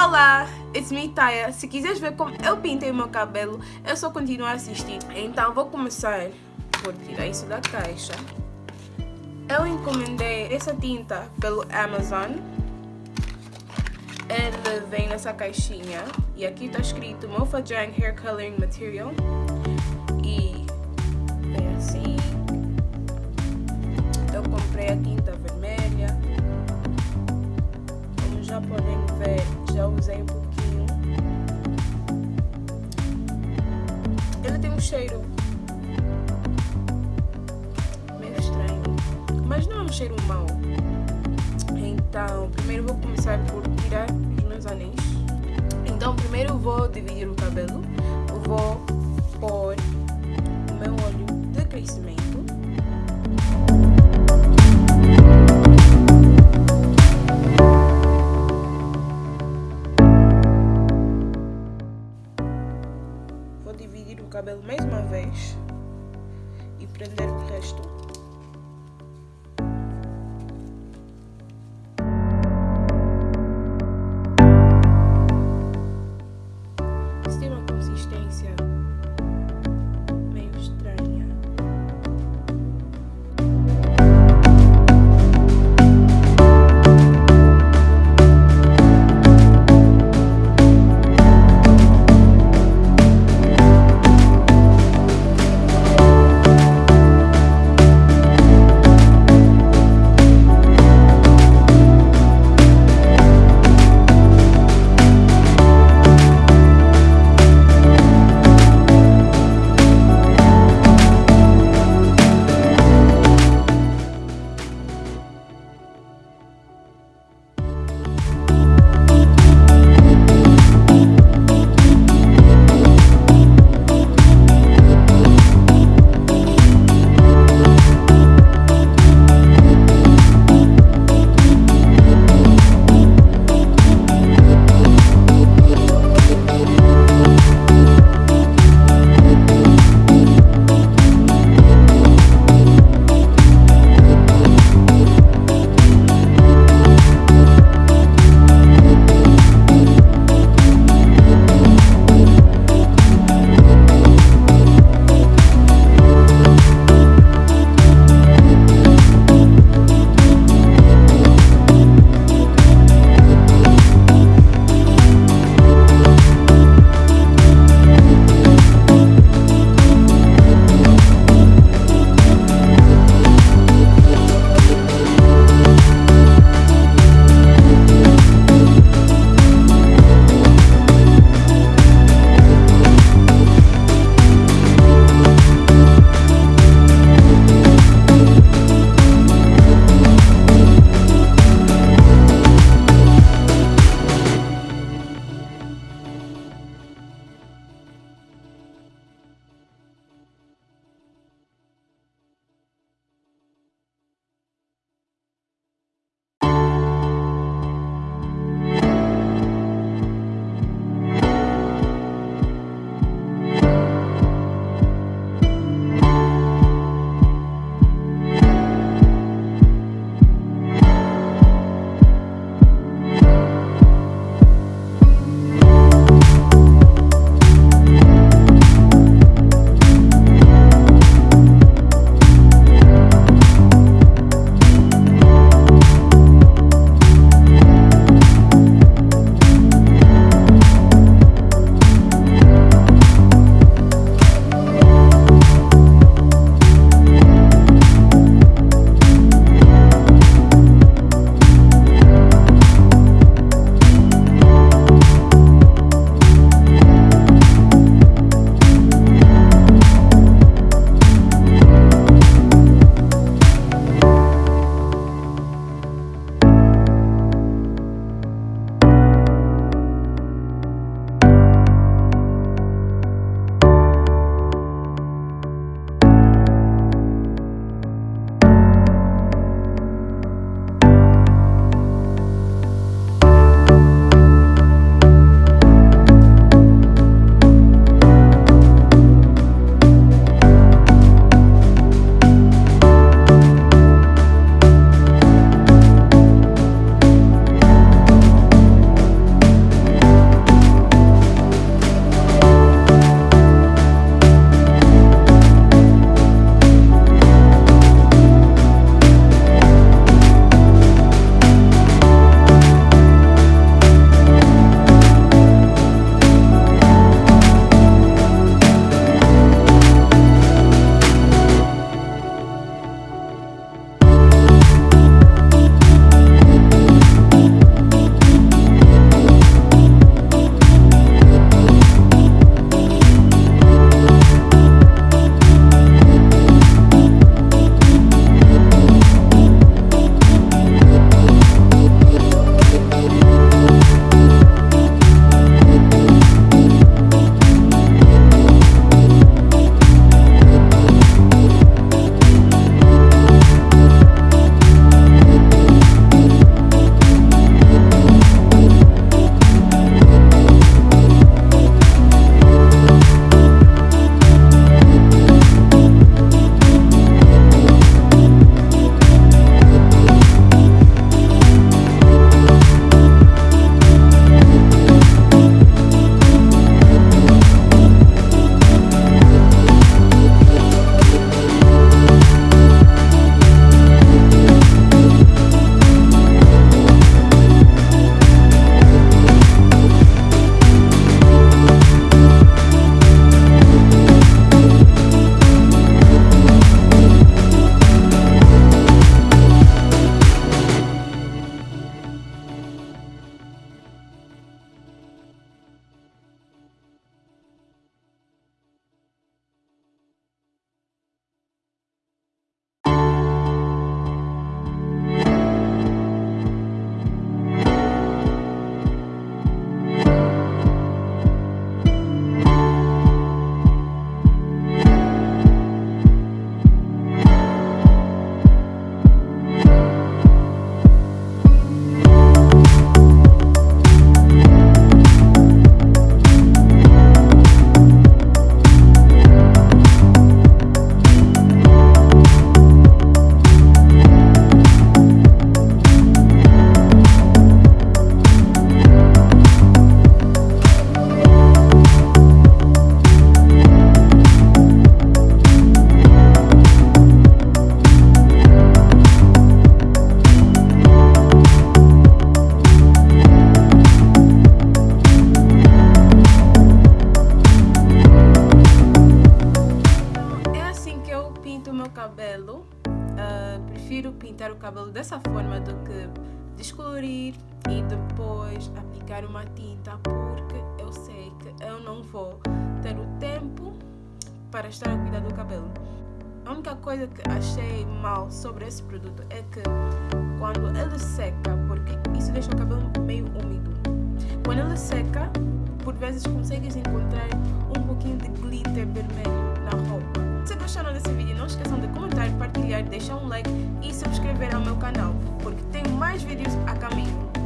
Olá, it's me Taya. Se quiseres ver como eu pintei o meu cabelo, é só continuar a assistir. Então vou começar por tirar isso da caixa. Eu encomendei essa tinta pelo Amazon. Ele vem nessa caixinha e aqui está escrito Mofajang Hair Coloring Material. E vem assim. Eu comprei a tinta vermelha. Como já podem ver, já usei um pouquinho. Ele tem um cheiro meio estranho, mas não é um cheiro mau. Então, primeiro vou começar por tirar os meus anéis. Então, primeiro vou dividir o cabelo. Dividir o cabelo mais uma vez e prender o resto. Cabelo dessa forma do que descolorir e depois aplicar uma tinta porque eu sei que eu não vou ter o tempo para estar a cuidar do cabelo. A única coisa que achei mal sobre esse produto é que quando ele seca, porque isso deixa o cabelo meio úmido, quando ele seca, por vezes consegues encontrar um pouquinho de glitter vermelho na roupa. Gostaram desse vídeo, não esqueçam de comentar, partilhar, deixar um like e subscrever ao meu canal, porque tem mais vídeos a caminho.